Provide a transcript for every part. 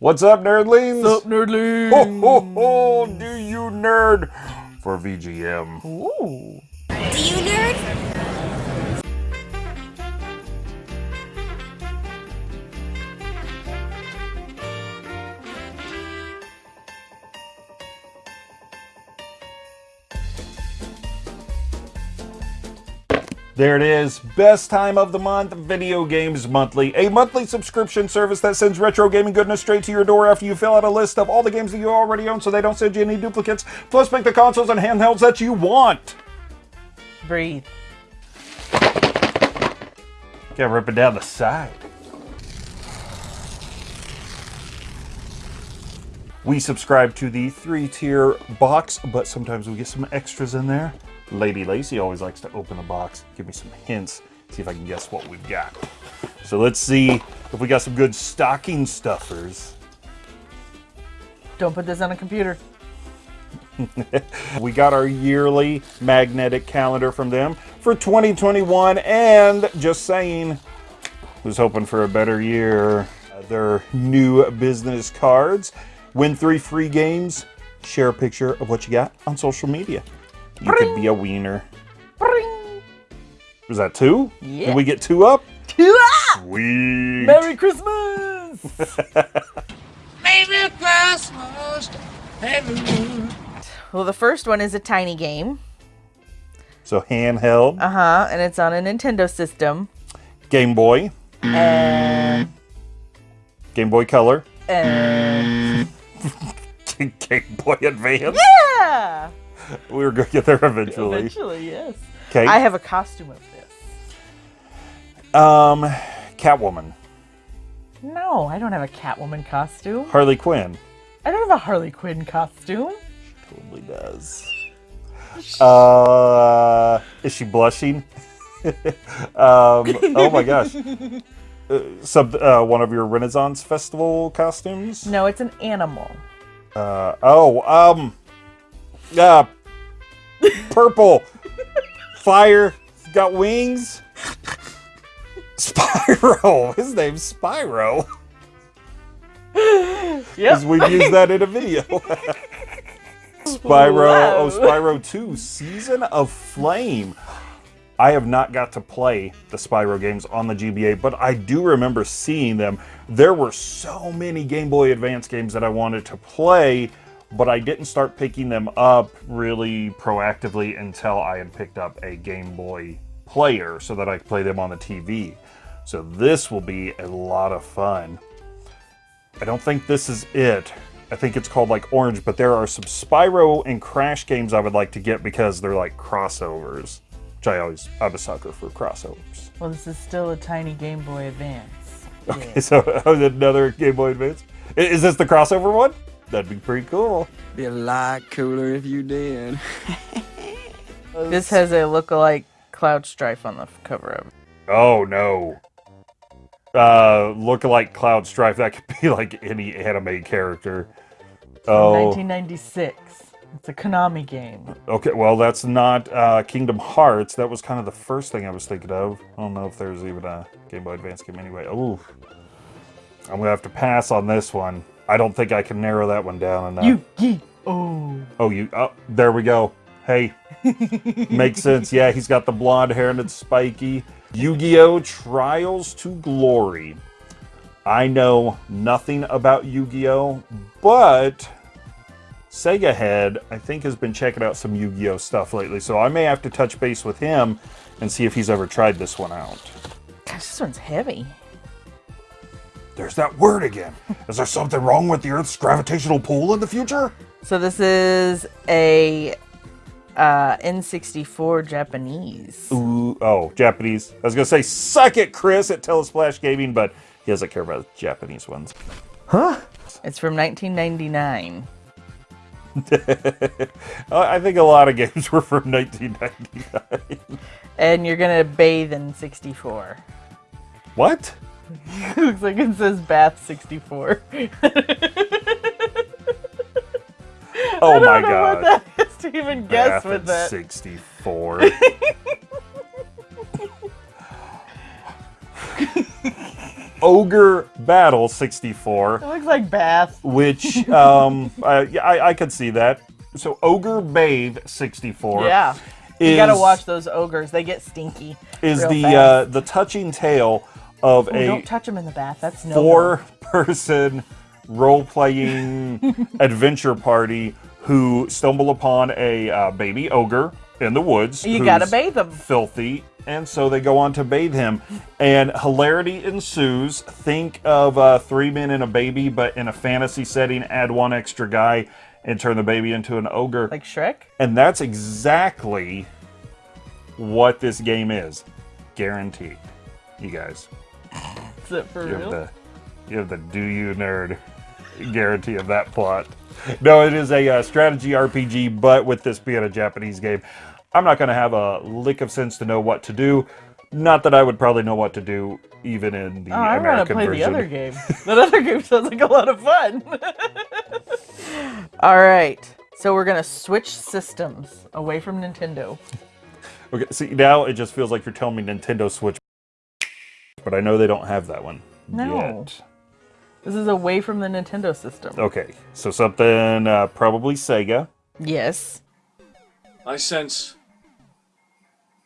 What's up, nerdlings? What's up, nerdlings? Ho, ho, ho, do you nerd for VGM? Ooh. Do you nerd? There it is. Best time of the month, Video Games Monthly. A monthly subscription service that sends retro gaming goodness straight to your door after you fill out a list of all the games that you already own so they don't send you any duplicates. Plus, pick the consoles and handhelds that you want. Breathe. Can't rip it down the side. We subscribe to the three tier box, but sometimes we get some extras in there. Lady Lacey always likes to open the box, give me some hints, see if I can guess what we've got. So let's see if we got some good stocking stuffers. Don't put this on a computer. We got our yearly magnetic calendar from them for 2021, and just saying, was hoping for a better year. Uh, Their new business cards. Win three free games. Share a picture of what you got on social media. You could be a wiener. Bring. Was that two? Yeah. Did we get two up? Ah! Sweet. Merry Christmas! Merry Christmas, well, the first one is a tiny game. So handheld, Uh huh. And it's on a Nintendo system. Game Boy, And. Game Boy Color, And. Game Boy Advance. Yeah! We were going to get there eventually. Eventually, yes. Okay. I have a costume of this. Um, Catwoman, No, I don't have a Catwoman costume. Harley Quinn. I don't have a Harley Quinn costume. She totally does. Uh, is she blushing? um, oh my gosh. Uh, sub, uh, one of your Renaissance Festival costumes? No, it's an animal. Uh, oh, um, uh, purple, fire, got wings. Spyro. His name's Spyro. Because Yep. we've used that in a video. Spyro, oh. Spyro 2, Season of Flame. I have not got to play the Spyro games on the GBA, but I do remember seeing them. There were so many Game Boy Advance games that I wanted to play, but I didn't start picking them up really proactively until I had picked up a Game Boy player so that I could play them on the TV. So this will be a lot of fun. I don't think this is it. I think it's called like Orange, but there are some Spyro and Crash games I would like to get because they're like crossovers. Which I always, I'm a sucker for crossovers. Well, this is still a tiny Game Boy Advance. Okay, so oh, another Game Boy Advance. Is this the crossover one? That'd be pretty cool. Be a lot cooler if you did. This has a look-alike Cloud Strife on the cover of it. Oh no. Uh, look like Cloud Strife. That could be like any anime character. Oh, 1996. It's a Konami game. Okay, well, that's not uh, Kingdom Hearts. That was kind of the first thing I was thinking of. I don't know if there's even a Game Boy Advance game anyway. Ooh. I'm going to have to pass on this one. I don't think I can narrow that one down enough. Yu-Gi-Oh! Oh, you. Oh, there we go. Hey. Makes sense. Yeah, he's got the blonde hair and it's spiky. Yu Gi Oh! Trials to Glory. I know nothing about Yu Gi Oh! but Sega Head, I think, has been checking out some Yu Gi Oh! stuff lately, so I may have to touch base with him and see if he's ever tried this one out. Gosh, this one's heavy. There's that word again. Is there something wrong with the Earth's gravitational pull in the future? So this is a uh, N64 Japanese. Ooh, oh, Japanese. I was gonna say, suck it, Chris, at Telesplash Gaming, but he doesn't care about the Japanese ones. Huh? It's from 1999. Uh, I think a lot of games were from 1999. And you're gonna bathe in 64. What? Looks like it says bath 64. Oh I my don't know god. what that is to even guess Bath with at that. Ogre Battle 64, It looks like bath. which um, I, I, I could see that. So Ogre Bathe 64. Yeah. Is, You gotta watch those ogres. They get stinky. Is the uh, the touching tale of Ooh, a don't touch them in the bath. That's no. four person role playing adventure party who stumble upon a uh, baby ogre in the woods. You gotta bathe him. Filthy. And so they go on to bathe him, and hilarity ensues. Think of uh, three men and a baby, but in a fantasy setting, add one extra guy and turn the baby into an ogre. Like Shrek. And that's exactly what this game is. Guaranteed. You guys. Is it for You have the you have the do you nerd guarantee of that plot. No, it is a uh, strategy RPG, but with this being a Japanese game, I'm not going to have a lick of sense to know what to do. Not that I would probably know what to do even in the Oh, I want to American play version. the other game. that other game sounds like a lot of fun. All right. So we're gonna switch systems away from Nintendo. Okay, see now it just feels like you're telling me Nintendo Switch, but I know they don't have that one No. yet. This is away from the Nintendo system. Okay, so something uh, probably Sega. Yes. I sense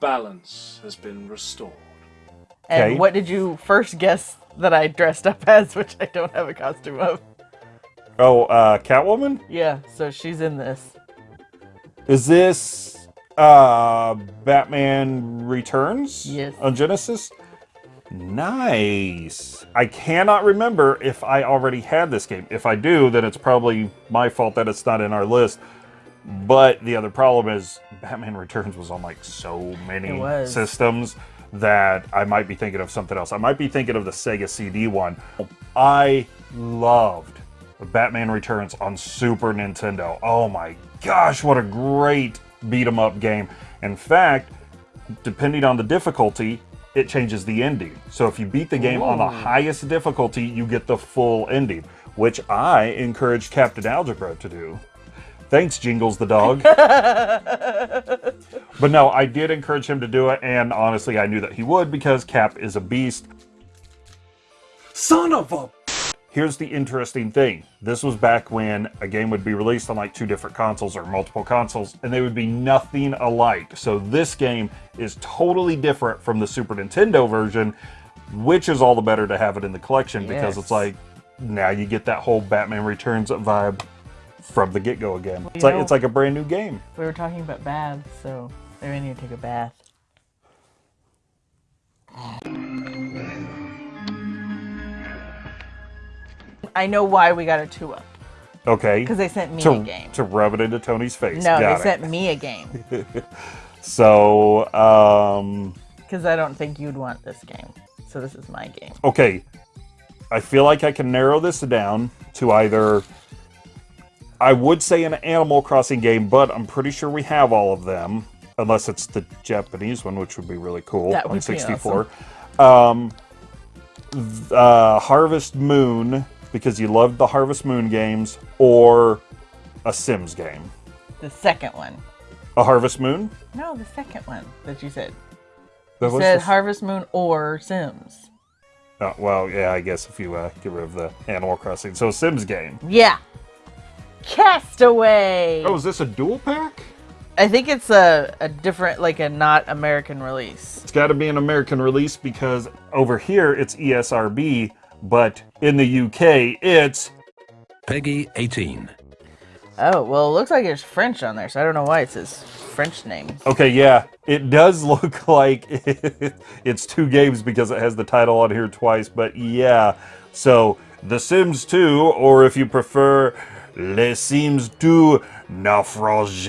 balance has been restored. And Okay. what did you first guess that I dressed up as, which I don't have a costume of? Oh, uh, Catwoman. Yeah, so she's in this. Is this uh Batman Returns? Yes. On Genesis? Nice. I cannot remember if I already had this game. If I do, then it's probably my fault that it's not in our list. But the other problem is Batman Returns was on like so many systems that I might be thinking of something else. I might be thinking of the Sega CD one. I loved Batman Returns on Super Nintendo. Oh my gosh, what a great beat 'em up game. In fact, depending on the difficulty, it changes the ending. So if you beat the game on the highest difficulty, you get the full ending, which I encourage Captain Algebra to do. Thanks, Jingles the dog. but no, I did encourage him to do it, and honestly, I knew that he would because Cap is a beast. Son of a. Here's the interesting thing. This was back when a game would be released on like two different consoles or multiple consoles, and they would be nothing alike. So this game is totally different from the Super Nintendo version, which is all the better to have it in the collection because it's like now you get that whole Batman Returns vibe from the get-go again. It's like know- it's like a brand new game. We were talking about baths, so maybe I need to take a bath. I know why we got a two up. Okay. Because they sent me to, a game. to rub it into Tony's face. No, Got they it. sent me a game. So, um, Because I don't think you'd want this game. So this is my game. okay. I feel like I can narrow this down to either. I would say an Animal Crossing game, but I'm pretty sure we have all of them, unless it's the Japanese one, which would be really cool That on would be 64. Um, uh, Harvest Moon, because you loved the Harvest Moon games, or a Sims game. The second one. A Harvest Moon? No, the second one that you said. That You was said the- Harvest Moon or Sims. Oh, well, yeah, I guess if you uh, get rid of the Animal Crossing. So, Sims game. Yeah. Castaway. Oh, is this a dual pack? I think it's a, a different, like a not American release. It's got to be an American release because over here it's E ESRB, but in the UK it's. PEGI 18. Oh, well, it looks like it's French on there, so I don't know why it says French name. Okay, yeah, it does look like it's two games because it has the title on here twice, but yeah. So, The Sims 2, or if you prefer, Les Sims 2 Naufrage.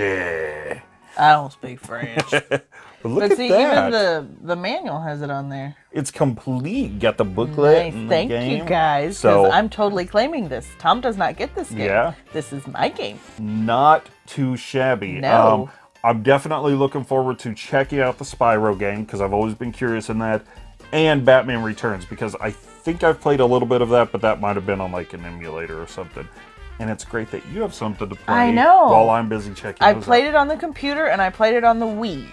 I don't speak French. But look but at see, that. even the, the manual has it on there. It's complete. Got the booklet. Nice. Thank you guys, So- I'm totally claiming this. Tom does not get this game. Yeah. This is my game. not too shabby. Um, No. I'm definitely looking forward to checking out the Spyro game because I've always been curious in that, and Batman Returns because I think I've played a little bit of that, but that might have been on like an emulator or something. And it's great that you have something to play I know. while I'm busy checking. I played out. it on the computer and I played it on the Wii.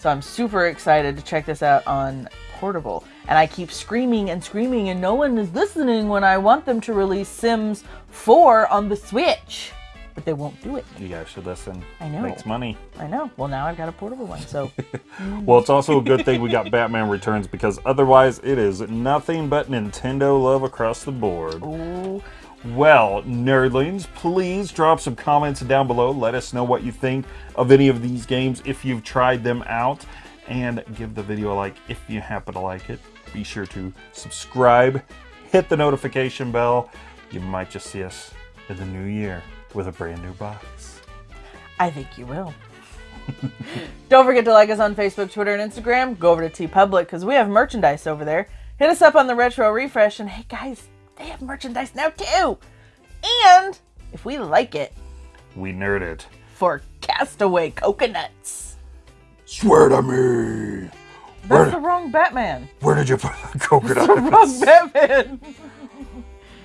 So I'm super excited to check this out on portable. And I keep screaming and screaming, and no one is listening when I want them to release Sims 4 on the Switch. But they won't do it. You guys should listen. I know. Makes money. I know. Well, now I've got a portable one, so Well, it's also a good thing we got Batman Returns because otherwise it is nothing but Nintendo love across the board. ooh, Well, nerdlings, please drop some comments down below. Let us know what you think of any of these games if you've tried them out. And give the video a like if you happen to like it. Be sure to subscribe, hit the notification bell. You might just see us in the new year with a brand new box. I think you will. Don't forget to like us on Facebook, Twitter, and Instagram. Go over to TeePublic because we have merchandise over there. Hit us up on the Retro Refresh, and hey guys, they have merchandise now too. And if we like it, We nerd it. for Castaway Coconuts. Swear to me. That's the wrong Batman. Where did you put the coconut? Wrong Batman.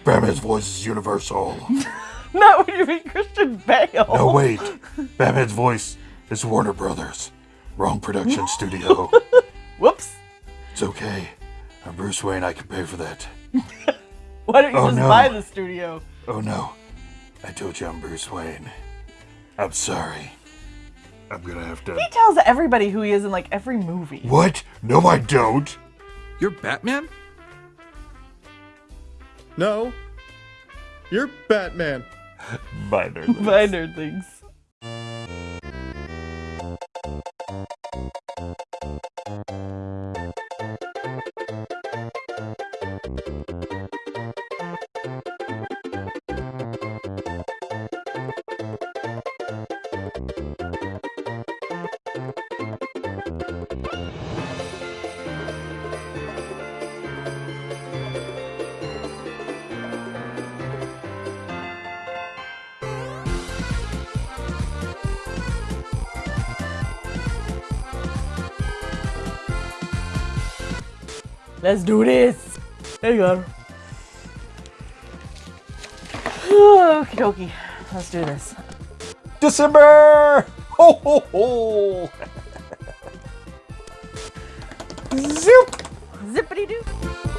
Batman's voice is universal. Not when you mean Christian Bale. No, wait. Batman's voice is Warner Brothers. Wrong production studio. Whoops. It's okay. I'm Bruce Wayne. I can pay for that. Why don't you Oh, just no. buy the studio? Oh no. I told you I'm Bruce Wayne. I'm sorry. I'm gonna have to. He tells everybody who he is in like every movie. What? No, I don't. You're Batman? No. You're Batman. Bye, nerdlings. Bye, nerdlings. Let's do this. There you go. Okie dokie. Let's do this. December! Ho ho ho! Zoop! Zippity doo.